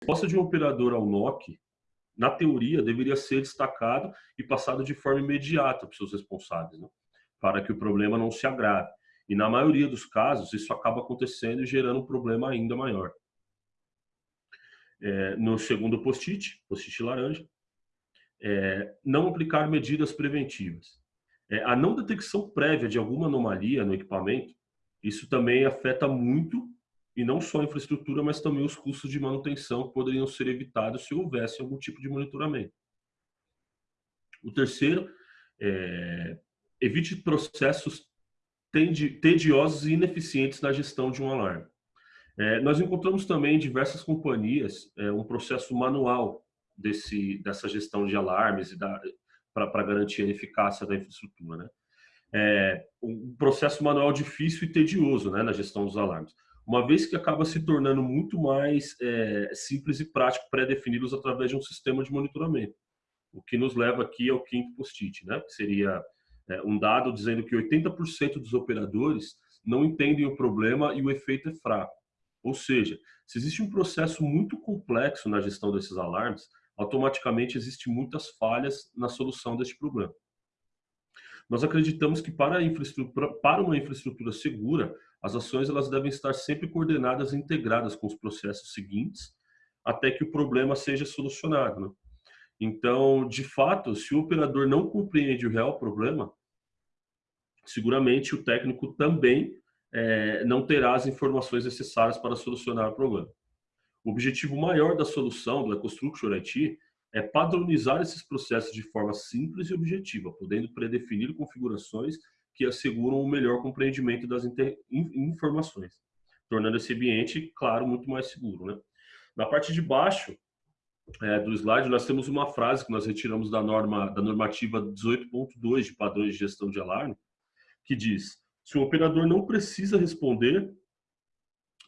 resposta de um operador ao NOC, na teoria, deveria ser destacado e passado de forma imediata para os seus responsáveis, né? para que o problema não se agrave. E na maioria dos casos, isso acaba acontecendo e gerando um problema ainda maior. É, no segundo post-it, post-it laranja, é, não aplicar medidas preventivas. É, a não detecção prévia de alguma anomalia no equipamento, isso também afeta muito, e não só a infraestrutura, mas também os custos de manutenção que poderiam ser evitados se houvesse algum tipo de monitoramento. O terceiro, é, evite processos tediosos e ineficientes na gestão de um alarme. É, nós encontramos também em diversas companhias é, um processo manual desse, dessa gestão de alarmes e para garantir a eficácia da infraestrutura. Né? É, um processo manual difícil e tedioso né, na gestão dos alarmes, uma vez que acaba se tornando muito mais é, simples e prático pré-defini-los através de um sistema de monitoramento. O que nos leva aqui ao quinto post-it, né, que seria é, um dado dizendo que 80% dos operadores não entendem o problema e o efeito é fraco. Ou seja, se existe um processo muito complexo na gestão desses alarmes, automaticamente existem muitas falhas na solução deste problema. Nós acreditamos que para, para uma infraestrutura segura, as ações elas devem estar sempre coordenadas e integradas com os processos seguintes, até que o problema seja solucionado. Né? Então, de fato, se o operador não compreende o real problema, seguramente o técnico também é, não terá as informações necessárias para solucionar o problema. O objetivo maior da solução do EcoStructure IT é padronizar esses processos de forma simples e objetiva, podendo predefinir configurações que asseguram o melhor compreendimento das informações, tornando esse ambiente, claro, muito mais seguro. Né? Na parte de baixo é, do slide, nós temos uma frase que nós retiramos da, norma, da normativa 18.2 de padrões de gestão de alarme, que diz, se o operador não precisa responder,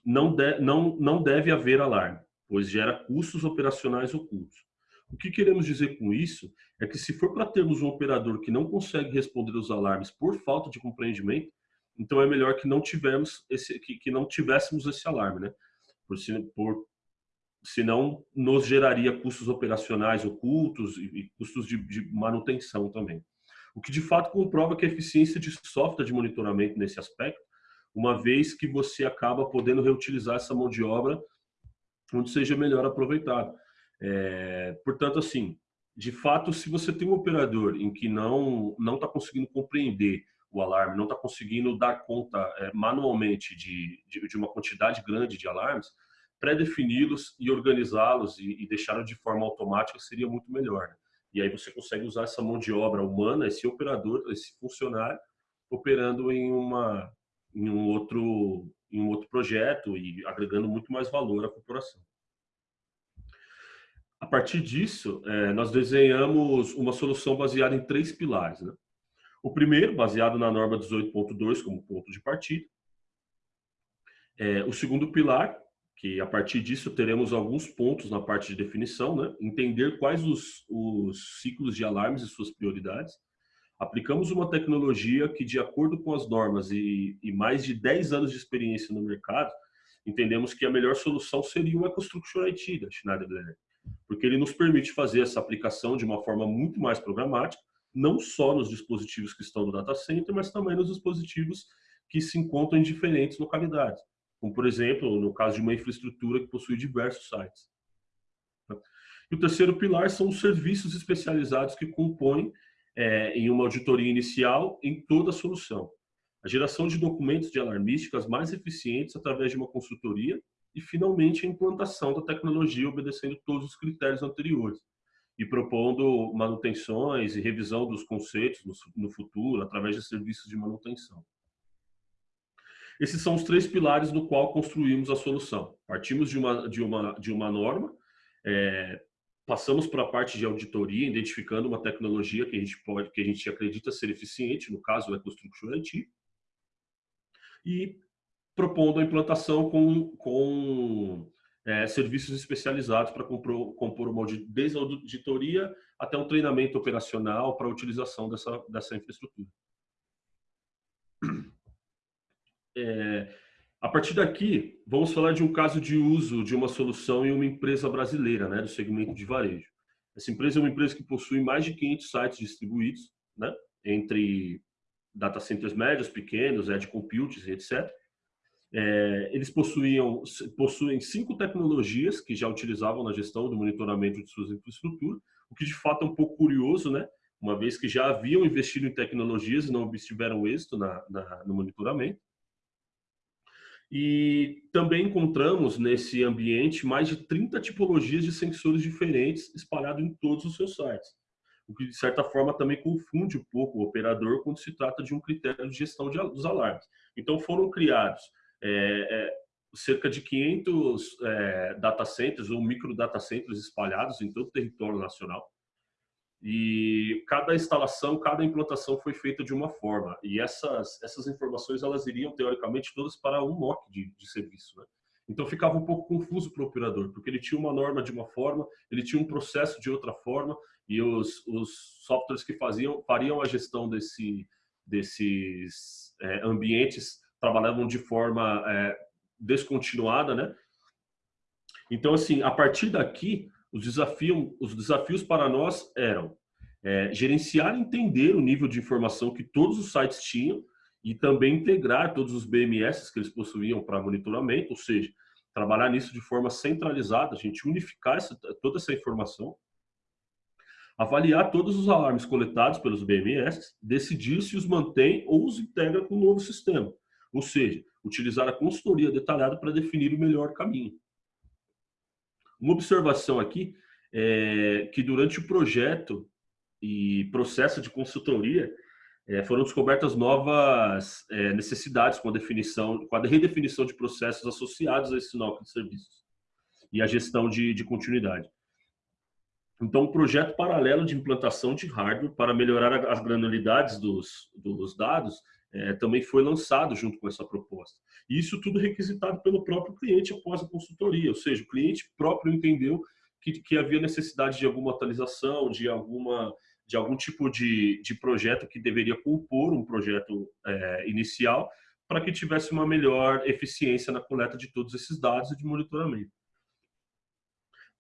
não, de, não, não deve haver alarme, pois gera custos operacionais ocultos. O que queremos dizer com isso é que se for para termos um operador que não consegue responder os alarmes por falta de compreendimento, então é melhor que não tivermos esse, que, que não tivéssemos esse alarme, né? Por, por senão nos geraria custos operacionais ocultos e, e custos de, de manutenção também. O que de fato comprova que a eficiência de software de monitoramento nesse aspecto uma vez que você acaba podendo reutilizar essa mão de obra onde seja melhor aproveitado. É, portanto, assim, de fato, se você tem um operador em que não não está conseguindo compreender o alarme, não está conseguindo dar conta é, manualmente de, de, de, uma quantidade grande de alarmes, pré-defini-los e organizá-los e, e deixá-los de forma automática seria muito melhor. Né? E aí você consegue usar essa mão de obra humana, esse operador, esse funcionário, operando em uma em um outro em um outro projeto e agregando muito mais valor à corporação. A partir disso, é, nós desenhamos uma solução baseada em três pilares. Né? O primeiro, baseado na norma 18.2 como ponto de partida. É, o segundo pilar, que a partir disso teremos alguns pontos na parte de definição, né? entender quais os, os ciclos de alarmes e suas prioridades aplicamos uma tecnologia que, de acordo com as normas e, e, mais de 10 anos de experiência no mercado, entendemos que a melhor solução seria o EcoStructure IT da Schneider Electric, porque ele nos permite fazer essa aplicação de uma forma muito mais programática, não só nos dispositivos que estão no data center, mas também nos dispositivos que se encontram em diferentes localidades, como, por exemplo, no caso de uma infraestrutura que possui diversos sites. E o terceiro pilar são os serviços especializados que compõem é, em uma auditoria inicial em toda a solução. A geração de documentos de alarmísticas mais eficientes através de uma consultoria e, finalmente, a implantação da tecnologia obedecendo todos os critérios anteriores e propondo manutenções e revisão dos conceitos no, futuro através de serviços de manutenção. Esses são os três pilares no qual construímos a solução. Partimos de uma, de uma, de uma norma, é, Passamos para a parte de auditoria, identificando uma tecnologia que a gente pode, que a gente acredita ser eficiente, no caso é Construction IT, e propondo a implantação com, com é, serviços especializados para compor, compor uma desde a auditoria até um treinamento operacional para a utilização dessa, dessa infraestrutura. É, A partir daqui, vamos falar de um caso de uso de uma solução em uma empresa brasileira, né, do segmento de varejo. Essa empresa é uma empresa que possui mais de 500 sites distribuídos, né, entre data centers médios, pequenos, edge computes, etc. É, eles possuíam, possuem cinco tecnologias que já utilizavam na gestão do monitoramento de suas infraestruturas, o que de fato é um pouco curioso, né? uma vez que já haviam investido em tecnologias e não obtiveram êxito na, na, no monitoramento. E também encontramos nesse ambiente mais de 30 tipologias de sensores diferentes espalhados em todos os seus sites, o que de certa forma também confunde um pouco o operador quando se trata de um critério de gestão de, dos alarmes. Então foram criados é, é, cerca de 500 é, data centers ou micro data centers espalhados em todo o território nacional, e cada instalação, cada implantação foi feita de uma forma. E essas, essas informações, elas iriam, teoricamente, todas para um NOC de, de serviço. Né? Então ficava um pouco confuso para o operador, porque ele tinha uma norma de uma forma, ele tinha um processo de outra forma, e os, os softwares que faziam, fariam a gestão desse, desses é, ambientes trabalhavam de forma é, descontinuada, né? Então, assim, a partir daqui, os, desafio, os desafios para nós eram é, gerenciar e entender o nível de informação que todos os sites tinham e também integrar todos os BMS que eles possuíam para monitoramento, ou seja, trabalhar nisso de forma centralizada, a gente unificar essa, toda essa informação, avaliar todos os alarmes coletados pelos BMS, decidir se os mantém ou os integra com o novo sistema, ou seja, utilizar a consultoria detalhada para definir o melhor caminho. Uma observação aqui é que durante o projeto e processo de consultoria é, foram descobertas novas é, necessidades com a definição, com a redefinição de processos associados a esse NOC de serviços e a gestão de, de continuidade. Então, um projeto paralelo de implantação de hardware para melhorar as granulidades dos, dos dados é, também foi lançado junto com essa proposta. Isso tudo requisitado pelo próprio cliente após a consultoria, ou seja, o cliente próprio entendeu que, que havia necessidade de alguma atualização, de alguma de algum tipo de, de projeto que deveria compor um projeto é, inicial para que tivesse uma melhor eficiência na coleta de todos esses dados e de monitoramento.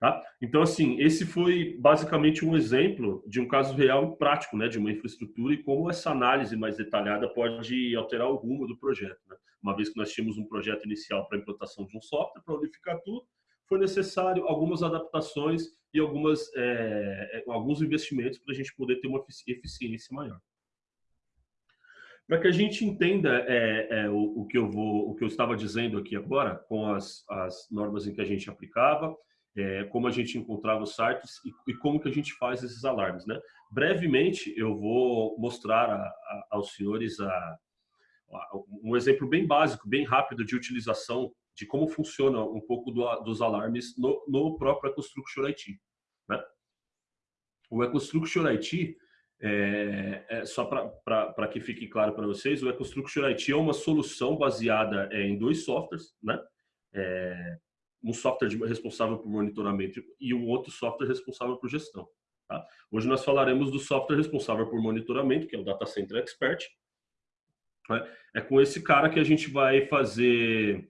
Tá? Então, assim, esse foi basicamente um exemplo de um caso real e prático, né, de uma infraestrutura e como essa análise mais detalhada pode alterar o rumo do projeto. Né? Uma vez que nós tínhamos um projeto inicial para a implantação de um software, para unificar tudo, foi necessário algumas adaptações e algumas, é, alguns investimentos para a gente poder ter uma eficiência maior. Para que a gente entenda é, é, o, o, que eu vou, o que eu estava dizendo aqui agora, com as, as normas em que a gente aplicava, é, como a gente encontrava os sites e, e, como que a gente faz esses alarmes. Né? Brevemente, eu vou mostrar a, a, aos senhores a, um exemplo bem básico, bem rápido de utilização de como funciona um pouco do, dos alarmes no, no próprio EcoStructure IT. Né? O EcoStructure IT, é, é só para que fique claro para vocês, o EcoStructure IT é uma solução baseada é, em dois softwares, né? Um software responsável por monitoramento e um outro software responsável por gestão. Tá? Hoje nós falaremos do software responsável por monitoramento, que é o Data Center Expert. Né? É com esse cara que a gente vai fazer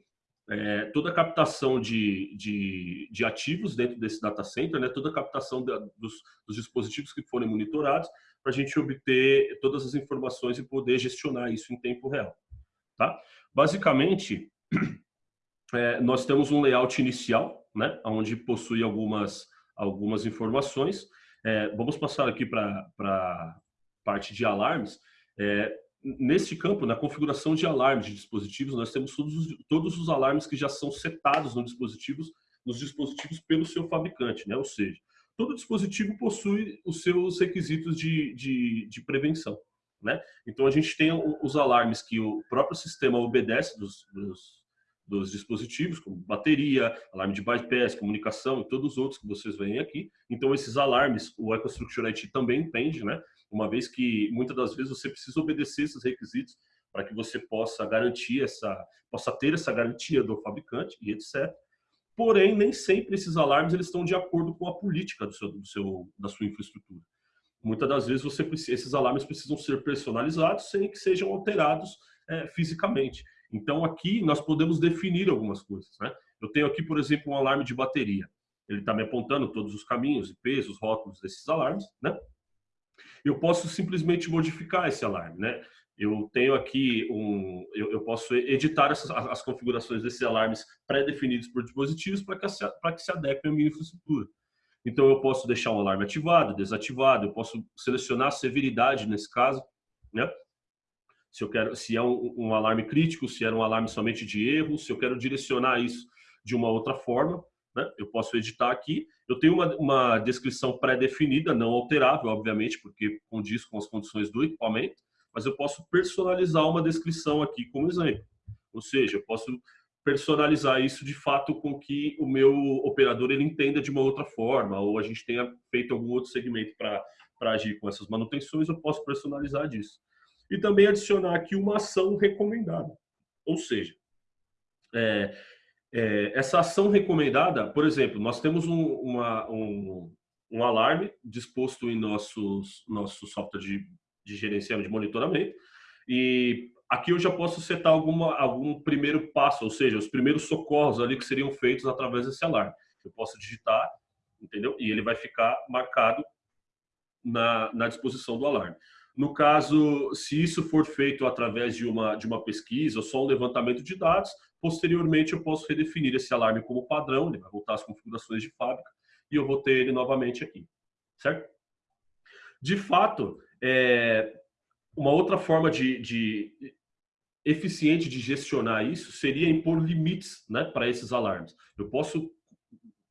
é, toda a captação de, de, de, ativos dentro desse data center, né? toda a captação da, dos, dos, dispositivos que forem monitorados, para a gente obter todas as informações e poder gestionar isso em tempo real. Tá? Basicamente, é, nós temos um layout inicial, né, onde possui algumas, algumas informações. É, vamos passar aqui para a parte de alarmes. É, neste campo, na configuração de alarmes de dispositivos, nós temos todos os, todos os alarmes que já são setados nos dispositivos, nos dispositivos pelo seu fabricante, né? ou seja, todo dispositivo possui os seus requisitos de, de, de prevenção. Né? Então, a gente tem os alarmes que o próprio sistema obedece dos, dos dos dispositivos, como bateria, alarme de bypass, comunicação e todos os outros que vocês veem aqui. Então, esses alarmes, o EcoStructure IT também entende, né? Uma vez que muitas das vezes você precisa obedecer esses requisitos para que você possa garantir essa, possa ter essa garantia do fabricante e etc. Porém, nem sempre esses alarmes eles estão de acordo com a política do seu, do seu da sua infraestrutura. Muitas das vezes você esses alarmes precisam ser personalizados sem que sejam alterados é, fisicamente. Então aqui nós podemos definir algumas coisas. Né? Eu tenho aqui, por exemplo, um alarme de bateria. Ele está me apontando todos os caminhos, IPs, os rótulos desses alarmes. Né? Eu posso simplesmente modificar esse alarme. Né? Eu tenho aqui um, eu, eu posso editar essas, as configurações desses alarmes pré-definidos por dispositivos para que, que se adequem à minha infraestrutura. Então eu posso deixar um alarme ativado, desativado, eu posso selecionar a severidade nesse caso, né? Se eu quero, se é um, um alarme crítico, se é um alarme somente de erro, se eu quero direcionar isso de uma outra forma, né? Eu posso editar aqui. Eu tenho uma, uma descrição pré-definida, não alterável, obviamente, porque condiz com as condições do equipamento mas eu posso personalizar uma descrição aqui como exemplo. Ou seja, eu posso personalizar isso de fato com que o meu operador ele entenda de uma outra forma, ou a gente tenha feito algum outro segmento para agir com essas manutenções, eu posso personalizar disso. E também adicionar aqui uma ação recomendada. Ou seja, é, é, essa ação recomendada, por exemplo, nós temos um, uma, um, um alarme disposto em nossos, nosso software de de gerenciamento, de monitoramento. E aqui eu já posso setar alguma, algum primeiro passo, ou seja, os primeiros socorros ali que seriam feitos através desse alarme. Eu posso digitar, entendeu? E ele vai ficar marcado na, na disposição do alarme. No caso, se isso for feito através de uma, de uma pesquisa ou só um levantamento de dados, posteriormente eu posso redefinir esse alarme como padrão, ele vai voltar às configurações de fábrica e eu vou ter ele novamente aqui, certo? De fato, é, uma outra forma de, de, eficiente de gestionar isso seria impor limites né, para esses alarmes. Eu posso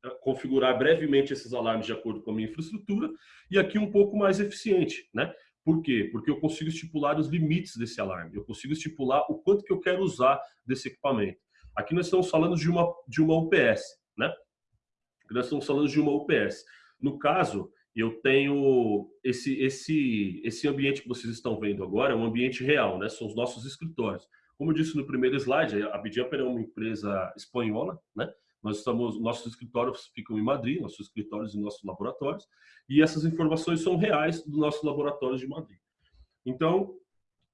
é, configurar brevemente esses alarmes de acordo com a minha infraestrutura e aqui um pouco mais eficiente, né? Por quê? Porque eu consigo estipular os limites desse alarme, eu consigo estipular o quanto que eu quero usar desse equipamento. Aqui nós estamos falando de uma, de uma UPS, né? Aqui nós estamos falando de uma UPS. No caso, eu tenho esse esse esse ambiente que vocês estão vendo agora é um ambiente real, né? São os nossos escritórios. Como eu disse no primeiro slide, a Bidjumper é uma empresa espanhola, né? Nós estamos nossos escritórios ficam em Madrid, nossos escritórios e nossos laboratórios, e essas informações são reais do nosso laboratório de Madrid. Então,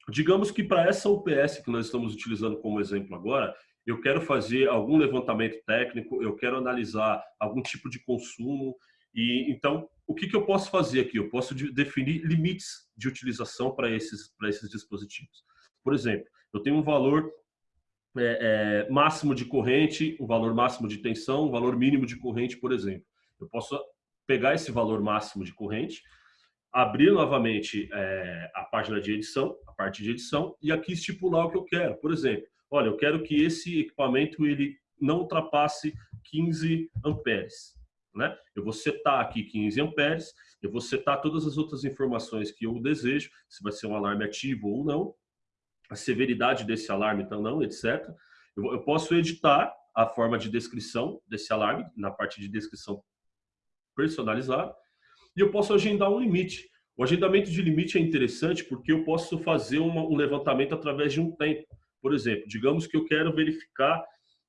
digamos que para essa UPS que nós estamos utilizando como exemplo agora, eu quero fazer algum levantamento técnico, eu quero analisar algum tipo de consumo, e então, o que, que eu posso fazer aqui? Eu posso definir limites de utilização para esses, para esses dispositivos. Por exemplo, eu tenho um valor é, é, máximo de corrente, um valor máximo de tensão, um valor mínimo de corrente, por exemplo. Eu posso pegar esse valor máximo de corrente, abrir novamente é, a página de edição, a parte de edição, e aqui estipular o que eu quero. Por exemplo, olha, eu quero que esse equipamento ele não ultrapasse 15 amperes né? Eu vou setar aqui 15 amperes, eu vou setar todas as outras informações que eu desejo, se vai ser um alarme ativo ou não, a severidade desse alarme então não, etc. Eu, eu posso editar a forma de descrição desse alarme, na parte de descrição personalizada, e eu posso agendar um limite. O agendamento de limite é interessante porque eu posso fazer uma, um levantamento através de um tempo. Por exemplo, digamos que eu quero verificar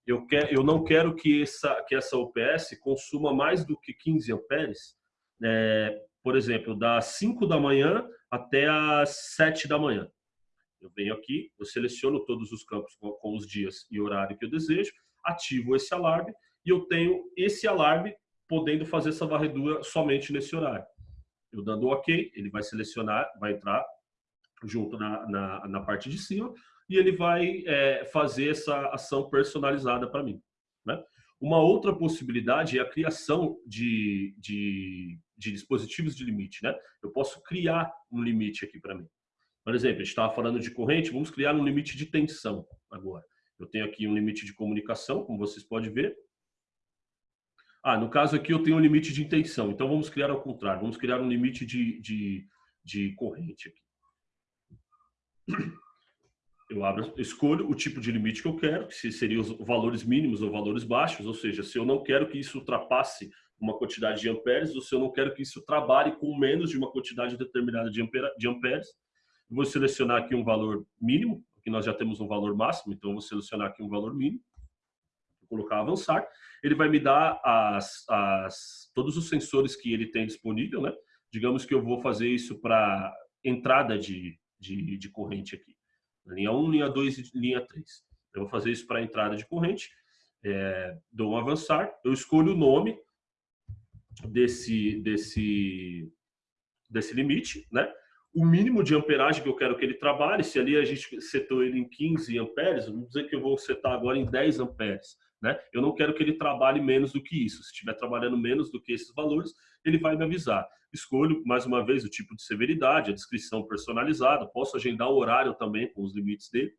eu, quer, eu não quero que essa, que essa UPS consuma mais do que 15 amperes, é, por exemplo, das 5 da manhã até as 7 da manhã. Eu venho aqui, eu seleciono todos os campos com, os dias e horário que eu desejo, ativo esse alarme e eu tenho esse alarme podendo fazer essa varredura somente nesse horário. Eu dando OK, ele vai selecionar, vai entrar junto na, na, na parte de cima, e ele vai é, fazer essa ação personalizada para mim. Né? Uma outra possibilidade é a criação de, de, de, dispositivos de limite. Né? Eu posso criar um limite aqui para mim. Por exemplo, a gente estava falando de corrente, vamos criar um limite de tensão agora. Eu tenho aqui um limite de comunicação, como vocês podem ver. Ah, no caso aqui eu tenho um limite de tensão, então vamos criar ao contrário, vamos criar um limite de, de, de corrente aqui eu abro, escolho o tipo de limite que eu quero, que seriam os valores mínimos ou valores baixos, ou seja, se eu não quero que isso ultrapasse uma quantidade de amperes, ou se eu não quero que isso trabalhe com menos de uma quantidade determinada de, ampere, de amperes, vou selecionar aqui um valor mínimo, porque nós já temos um valor máximo, então vou selecionar aqui um valor mínimo, vou colocar avançar, ele vai me dar as, as, todos os sensores que ele tem disponível, né? Digamos que eu vou fazer isso para entrada de, de, de corrente aqui linha 1, linha 2 e linha 3. Eu vou fazer isso para entrada de corrente, é, dou um avançar, eu escolho o nome desse, desse, desse limite, né? O mínimo de amperagem que eu quero que ele trabalhe, se ali a gente setou ele em 15 amperes, vamos dizer que eu vou setar agora em 10 amperes. Né? Eu não quero que ele trabalhe menos do que isso. Se estiver trabalhando menos do que esses valores, ele vai me avisar. Escolho, mais uma vez, o tipo de severidade, a descrição personalizada, posso agendar o horário também com os limites dele.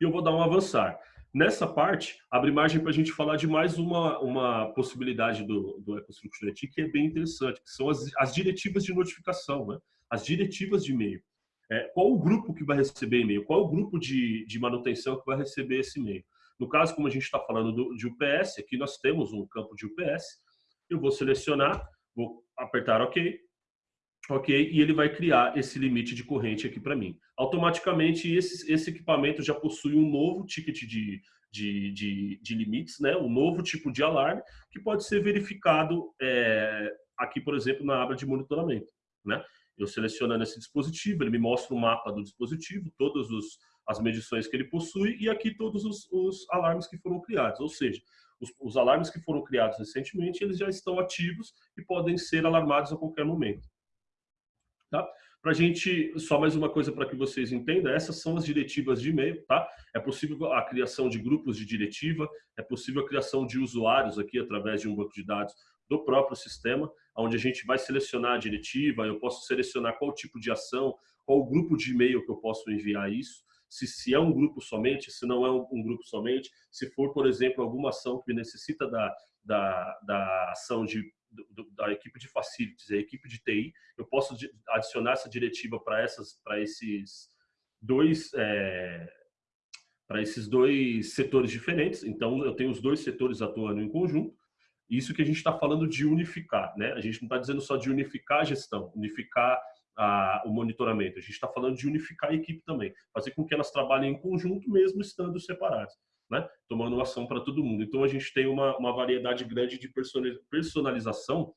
E eu vou dar um avançar. Nessa parte, abre margem para a gente falar de mais uma, uma possibilidade do, do EcoStructure que é bem interessante, que são as, as diretivas de notificação. Né? As diretivas de e-mail. É, qual o grupo que vai receber e-mail? Qual o grupo de, de manutenção que vai receber esse e-mail? No caso, como a gente está falando do, de UPS, aqui nós temos um campo de UPS. Eu vou selecionar, vou apertar OK, ok, e ele vai criar esse limite de corrente aqui para mim. Automaticamente, esse, esse equipamento já possui um novo ticket de, de, de, de, limites, né? um novo tipo de alarme, que pode ser verificado é, aqui, por exemplo, na aba de monitoramento. Né? Eu selecionando esse dispositivo, ele me mostra o mapa do dispositivo, todas os, as medições que ele possui e aqui todos os, os alarmes que foram criados. Ou seja, os, os, alarmes que foram criados recentemente, eles já estão ativos e podem ser alarmados a qualquer momento. Tá? Para a gente, só mais uma coisa para que vocês entendam, essas são as diretivas de e-mail, tá? É possível a criação de grupos de diretiva, é possível a criação de usuários aqui através de um banco de dados do próprio sistema, onde a gente vai selecionar a diretiva, eu posso selecionar qual tipo de ação, qual grupo de e-mail que eu posso enviar isso, se, se é um grupo somente, se não é um, um, grupo somente, se for, por exemplo, alguma ação que necessita da, da, da ação de, do, da equipe de facilities, a equipe de TI, eu posso adicionar essa diretiva para essas, para esses dois é, para esses dois setores diferentes. Então, eu tenho os dois setores atuando em conjunto isso que a gente está falando de unificar, né? A gente não está dizendo só de unificar a gestão, unificar o monitoramento. A gente está falando de unificar a equipe também, fazer com que elas trabalhem em conjunto mesmo estando separadas, né? Tomando ação para todo mundo. Então a gente tem uma, uma variedade grande de personalização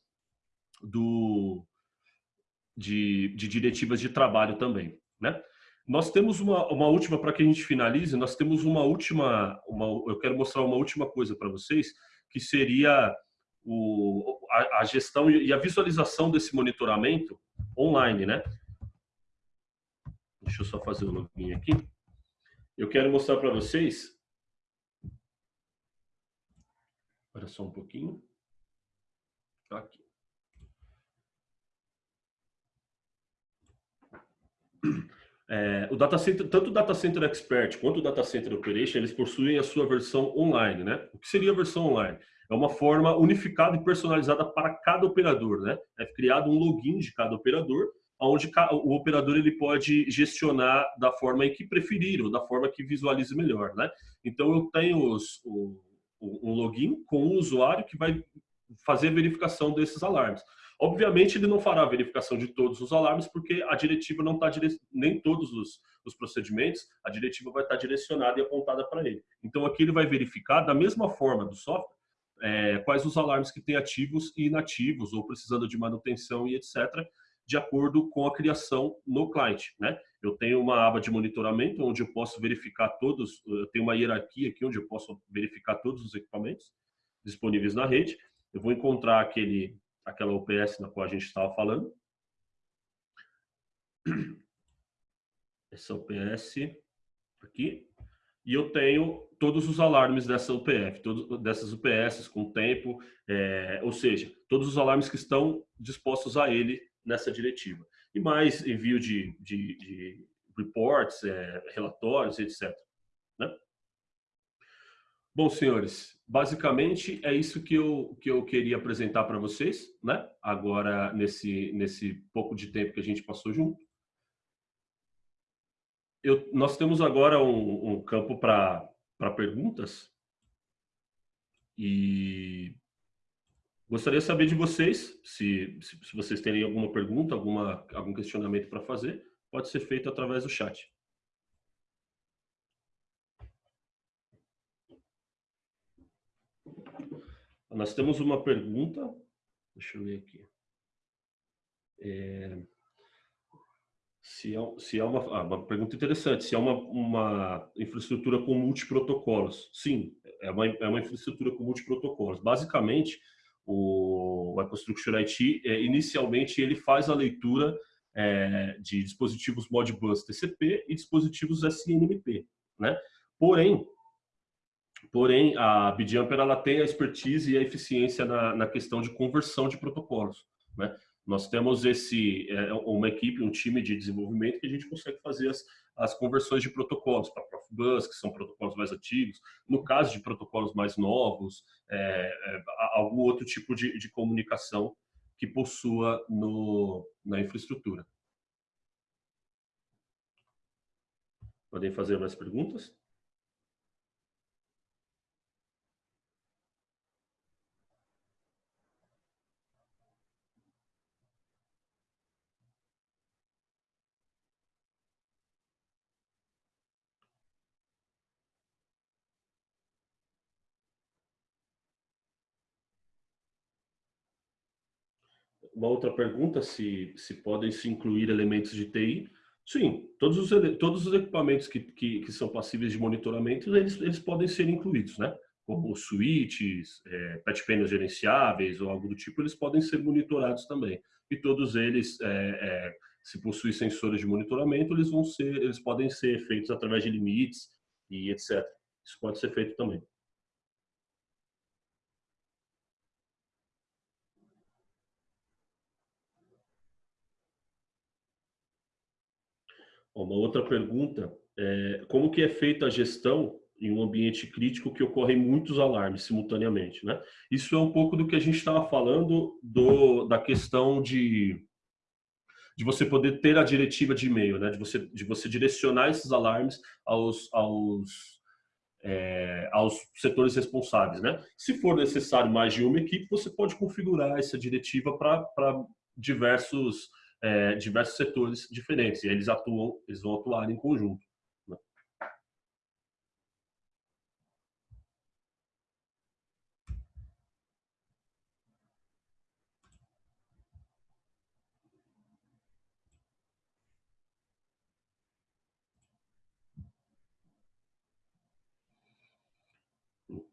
do de, de diretivas de trabalho também, né? Nós temos uma, uma última, para que a gente finalize, nós temos uma última, uma, eu quero mostrar uma última coisa para vocês, que seria o, a, a, gestão e a visualização desse monitoramento online, né? Deixa eu só fazer o login aqui. Eu quero mostrar para vocês. Espera só um pouquinho. Aqui. É, o data center, tanto o Data Center Expert quanto o Data Center Operation, eles possuem a sua versão online, né? O que seria a versão online? É uma forma unificada e personalizada para cada operador, né? É criado um login de cada operador, onde o operador ele pode gestionar da forma em que preferir ou da forma que visualize melhor, né? Então eu tenho os, o, um login com o usuário que vai fazer a verificação desses alarmes. Obviamente, ele não fará a verificação de todos os alarmes, porque a diretiva não está dire... nem todos os, os, procedimentos, a diretiva vai estar direcionada e apontada para ele. Então, aqui ele vai verificar, da mesma forma do software, é, quais os alarmes que tem ativos e inativos, ou precisando de manutenção e etc., de acordo com a criação no cliente. Né? Eu tenho uma aba de monitoramento, onde eu posso verificar todos, eu tenho uma hierarquia aqui, onde eu posso verificar todos os equipamentos disponíveis na rede. Eu vou encontrar aquele aquela UPS na qual a gente estava falando. Essa UPS aqui. E eu tenho todos os alarmes dessa UPF, todos, dessas UPS com tempo, é, ou seja, todos os alarmes que estão dispostos a ele nessa diretiva. E mais envio de, de, de reports, é, relatórios, etc. Bom, senhores, basicamente é isso que eu, que eu queria apresentar para vocês, né? Agora, nesse, nesse pouco de tempo que a gente passou junto. Eu, nós temos agora um, um campo para perguntas. E gostaria de saber de vocês, se, se, vocês têm alguma pergunta, alguma, algum questionamento para fazer, pode ser feito através do chat. Nós temos uma pergunta, deixa eu ver aqui. É... Se é, se é uma, ah, uma pergunta interessante, se é uma, uma infraestrutura com multiprotocolos. Sim, é uma, é uma infraestrutura com multiprotocolos. Basicamente, o, EcoStructure IT, é, inicialmente, ele faz a leitura é, de dispositivos Modbus TCP e dispositivos SNMP. Né? Porém, porém a BitJumper ela tem a expertise e a eficiência na, na questão de conversão de protocolos. Né? Nós temos esse é, uma equipe, um time de desenvolvimento que a gente consegue fazer as, as conversões de protocolos para Profibus, que são protocolos mais antigos. No caso de protocolos mais novos, é, é, algum outro tipo de, de comunicação que possua no, na infraestrutura. Podem fazer mais perguntas? Uma outra pergunta, se, se podem se incluir elementos de TI. Sim, todos os, todos os equipamentos que, que, que são passíveis de monitoramento, eles, eles podem ser incluídos, né? Como switches, é, gerenciáveis ou algo do tipo, eles podem ser monitorados também. E todos eles, é, é, se possuem sensores de monitoramento, eles vão ser, eles podem ser feitos através de limites e etc. Isso pode ser feito também. Uma outra pergunta é como que é feita a gestão em um ambiente crítico que ocorrem muitos alarmes simultaneamente, né? Isso é um pouco do que a gente estava falando do, da questão de, de você poder ter a diretiva de e-mail, né? De você, de você direcionar esses alarmes aos, aos, é, aos setores responsáveis, né? Se for necessário mais de uma equipe, você pode configurar essa diretiva para diversos é, diversos setores diferentes, e eles atuam, eles vão atuar em conjunto. Né?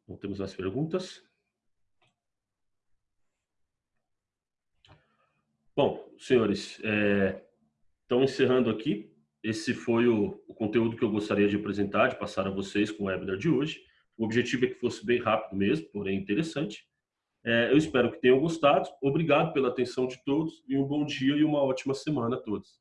Não temos mais perguntas? Bom, senhores, é, então encerrando aqui, esse foi o, o, conteúdo que eu gostaria de apresentar, de passar a vocês com o webinar de hoje. O objetivo é que fosse bem rápido mesmo, porém interessante. É, eu espero que tenham gostado. Obrigado pela atenção de todos e um bom dia e uma ótima semana a todos.